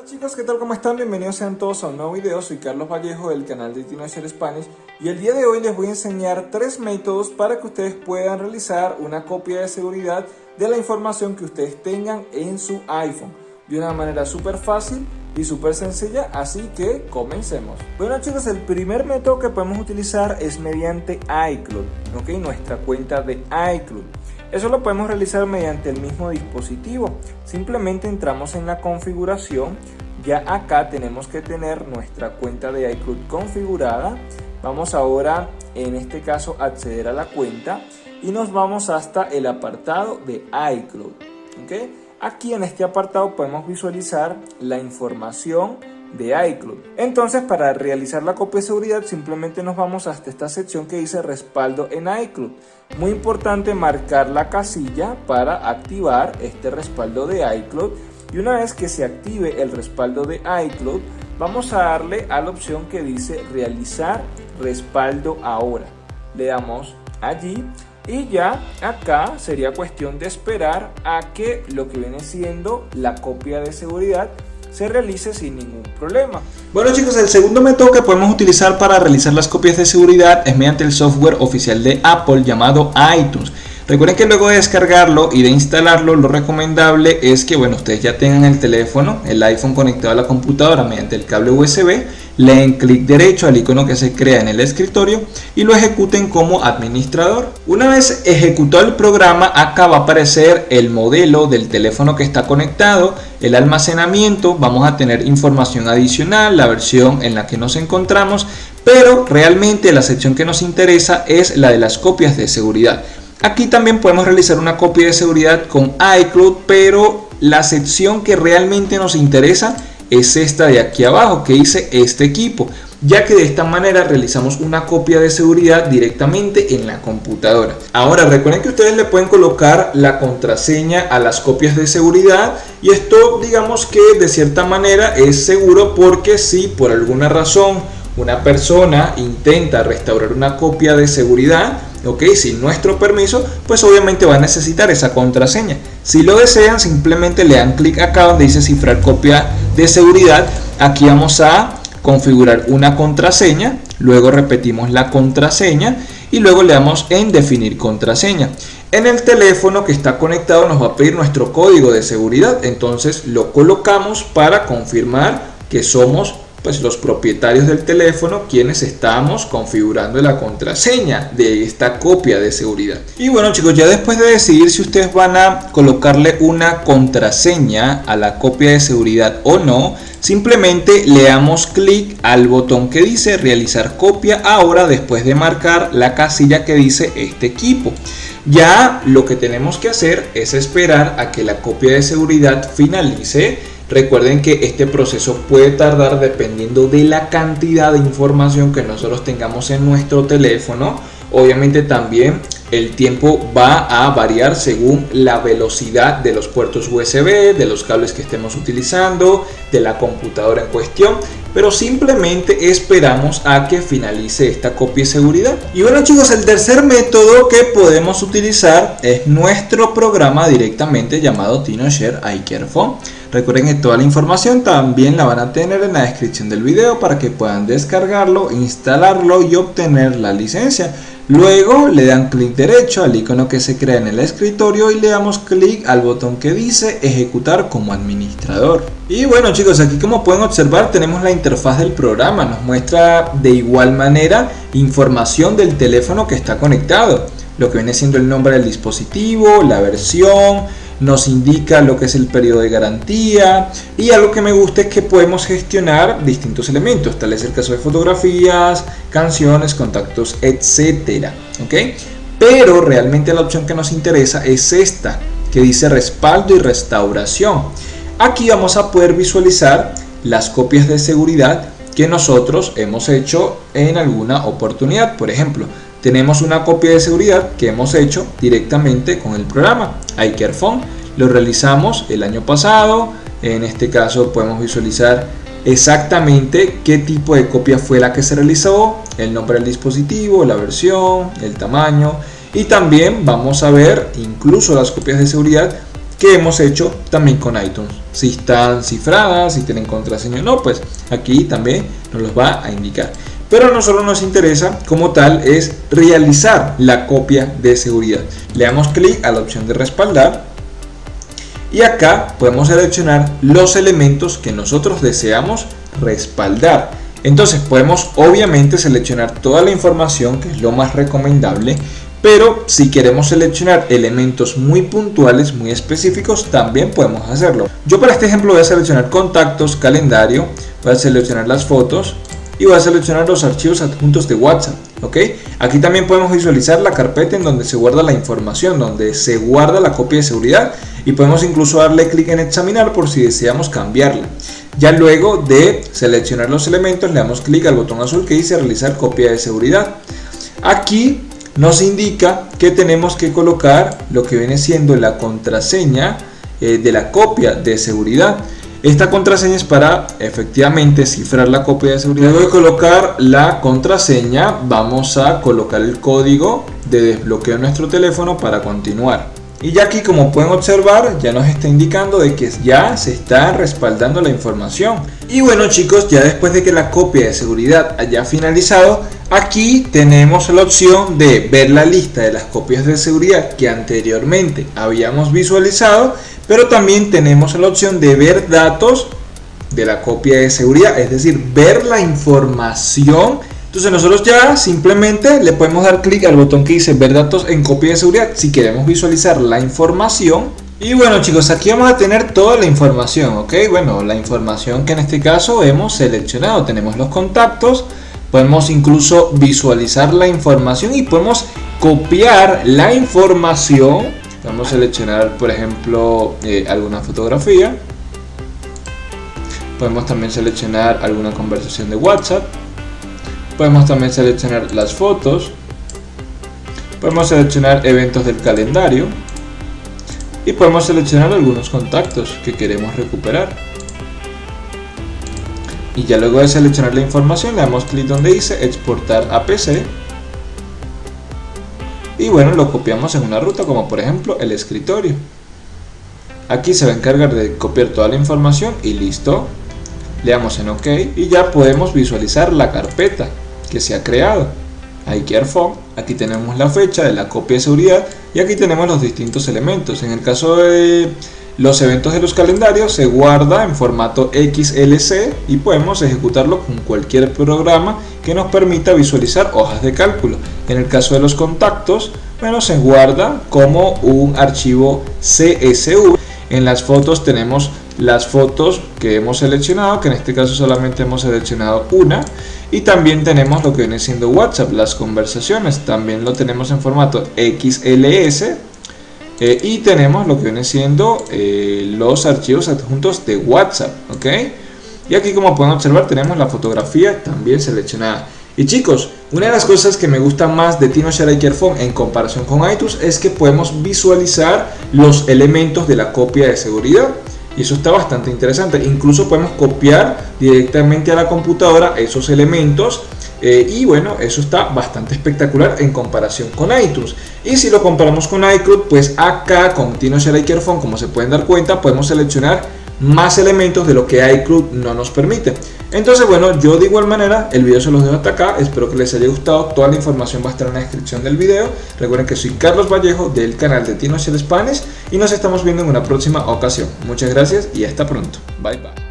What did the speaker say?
Hola chicos, ¿qué tal? ¿Cómo están? Bienvenidos sean todos a un nuevo video. Soy Carlos Vallejo del canal de Teenager Spanish y el día de hoy les voy a enseñar tres métodos para que ustedes puedan realizar una copia de seguridad de la información que ustedes tengan en su iPhone de una manera súper fácil y súper sencilla, así que comencemos. Bueno chicos, el primer método que podemos utilizar es mediante iCloud, ¿ok? Nuestra cuenta de iCloud. Eso lo podemos realizar mediante el mismo dispositivo. Simplemente entramos en la configuración. Ya acá tenemos que tener nuestra cuenta de iCloud configurada. Vamos ahora, en este caso, acceder a la cuenta y nos vamos hasta el apartado de iCloud. Aquí en este apartado podemos visualizar la información de iCloud. Entonces para realizar la copia de seguridad simplemente nos vamos hasta esta sección que dice respaldo en iCloud. Muy importante marcar la casilla para activar este respaldo de iCloud y una vez que se active el respaldo de iCloud vamos a darle a la opción que dice realizar respaldo ahora. Le damos allí y ya acá sería cuestión de esperar a que lo que viene siendo la copia de seguridad se realice sin ningún problema. Bueno chicos, el segundo método que podemos utilizar para realizar las copias de seguridad es mediante el software oficial de Apple llamado iTunes. Recuerden que luego de descargarlo y de instalarlo, lo recomendable es que bueno, ustedes ya tengan el teléfono, el iPhone conectado a la computadora mediante el cable USB, le den clic derecho al icono que se crea en el escritorio y lo ejecuten como administrador. Una vez ejecutado el programa, acá va a aparecer el modelo del teléfono que está conectado, el almacenamiento, vamos a tener información adicional, la versión en la que nos encontramos, pero realmente la sección que nos interesa es la de las copias de seguridad. Aquí también podemos realizar una copia de seguridad con iCloud, pero la sección que realmente nos interesa es esta de aquí abajo que dice este equipo ya que de esta manera realizamos una copia de seguridad directamente en la computadora. Ahora recuerden que ustedes le pueden colocar la contraseña a las copias de seguridad y esto digamos que de cierta manera es seguro porque si por alguna razón una persona intenta restaurar una copia de seguridad, ok, sin nuestro permiso, pues obviamente va a necesitar esa contraseña. Si lo desean, simplemente le dan clic acá donde dice cifrar copia de seguridad. Aquí vamos a configurar una contraseña, luego repetimos la contraseña y luego le damos en definir contraseña. En el teléfono que está conectado nos va a pedir nuestro código de seguridad, entonces lo colocamos para confirmar que somos pues los propietarios del teléfono quienes estamos configurando la contraseña de esta copia de seguridad. Y bueno chicos, ya después de decidir si ustedes van a colocarle una contraseña a la copia de seguridad o no, simplemente le damos clic al botón que dice realizar copia ahora después de marcar la casilla que dice este equipo. Ya lo que tenemos que hacer es esperar a que la copia de seguridad finalice Recuerden que este proceso puede tardar dependiendo de la cantidad de información que nosotros tengamos en nuestro teléfono. Obviamente también el tiempo va a variar según la velocidad de los puertos USB, de los cables que estemos utilizando, de la computadora en cuestión pero simplemente esperamos a que finalice esta copia de seguridad. Y bueno chicos, el tercer método que podemos utilizar es nuestro programa directamente llamado TinoShare iCareFone. Recuerden que toda la información también la van a tener en la descripción del video para que puedan descargarlo, instalarlo y obtener la licencia. Luego le dan clic derecho al icono que se crea en el escritorio y le damos clic al botón que dice ejecutar como administrador. Y bueno chicos, aquí como pueden observar tenemos la interfaz del programa, nos muestra de igual manera información del teléfono que está conectado, lo que viene siendo el nombre del dispositivo, la versión, nos indica lo que es el periodo de garantía y algo que me gusta es que podemos gestionar distintos elementos, tal es el caso de fotografías, canciones, contactos, etcétera, ¿ok? Pero realmente la opción que nos interesa es esta, que dice respaldo y restauración. Aquí vamos a poder visualizar las copias de seguridad que nosotros hemos hecho en alguna oportunidad. Por ejemplo, tenemos una copia de seguridad que hemos hecho directamente con el programa iCareFone. Lo realizamos el año pasado. En este caso podemos visualizar exactamente qué tipo de copia fue la que se realizó, el nombre del dispositivo, la versión, el tamaño y también vamos a ver incluso las copias de seguridad que hemos hecho también con iTunes. Si están cifradas, si tienen contraseña o no, pues aquí también nos los va a indicar. Pero a nosotros nos interesa como tal es realizar la copia de seguridad. Le damos clic a la opción de respaldar y acá podemos seleccionar los elementos que nosotros deseamos respaldar. Entonces podemos obviamente seleccionar toda la información que es lo más recomendable pero si queremos seleccionar elementos muy puntuales, muy específicos, también podemos hacerlo. Yo para este ejemplo voy a seleccionar contactos, calendario, voy a seleccionar las fotos y voy a seleccionar los archivos adjuntos de WhatsApp. ¿ok? Aquí también podemos visualizar la carpeta en donde se guarda la información, donde se guarda la copia de seguridad y podemos incluso darle clic en examinar por si deseamos cambiarla. Ya luego de seleccionar los elementos le damos clic al botón azul que dice realizar copia de seguridad. Aquí nos indica que tenemos que colocar lo que viene siendo la contraseña eh, de la copia de seguridad. Esta contraseña es para efectivamente cifrar la copia de seguridad. Luego de colocar la contraseña vamos a colocar el código de desbloqueo de nuestro teléfono para continuar. Y ya aquí como pueden observar ya nos está indicando de que ya se está respaldando la información. Y bueno chicos, ya después de que la copia de seguridad haya finalizado, aquí tenemos la opción de ver la lista de las copias de seguridad que anteriormente habíamos visualizado, pero también tenemos la opción de ver datos de la copia de seguridad, es decir, ver la información entonces nosotros ya simplemente le podemos dar clic al botón que dice ver datos en copia de seguridad si queremos visualizar la información. Y bueno chicos, aquí vamos a tener toda la información, ¿ok? Bueno, la información que en este caso hemos seleccionado. Tenemos los contactos, podemos incluso visualizar la información y podemos copiar la información. Vamos a seleccionar, por ejemplo, eh, alguna fotografía. Podemos también seleccionar alguna conversación de WhatsApp Podemos también seleccionar las fotos. Podemos seleccionar eventos del calendario. Y podemos seleccionar algunos contactos que queremos recuperar. Y ya luego de seleccionar la información le damos clic donde dice exportar a PC. Y bueno, lo copiamos en una ruta como por ejemplo el escritorio. Aquí se va a encargar de copiar toda la información y listo. Le damos en OK y ya podemos visualizar la carpeta que se ha creado. phone aquí tenemos la fecha de la copia de seguridad y aquí tenemos los distintos elementos. En el caso de los eventos de los calendarios se guarda en formato XLC y podemos ejecutarlo con cualquier programa que nos permita visualizar hojas de cálculo. En el caso de los contactos, bueno, se guarda como un archivo CSV. En las fotos tenemos las fotos que hemos seleccionado, que en este caso solamente hemos seleccionado una y también tenemos lo que viene siendo WhatsApp, las conversaciones, también lo tenemos en formato XLS eh, y tenemos lo que viene siendo eh, los archivos adjuntos de WhatsApp, ¿ok? Y aquí como pueden observar tenemos la fotografía también seleccionada. Y chicos, una de las cosas que me gusta más de TinoShare Phone en comparación con iTunes es que podemos visualizar los elementos de la copia de seguridad y eso está bastante interesante. Incluso podemos copiar directamente a la computadora esos elementos eh, y bueno, eso está bastante espectacular en comparación con iTunes. Y si lo comparamos con iCloud, pues acá con TinoShare Phone, como se pueden dar cuenta, podemos seleccionar más elementos de lo que iCloud no nos permite. Entonces bueno, yo de igual manera el video se los dejo hasta acá, espero que les haya gustado, toda la información va a estar en la descripción del video. Recuerden que soy Carlos Vallejo del canal de Tino Spanish y nos estamos viendo en una próxima ocasión. Muchas gracias y hasta pronto. Bye bye.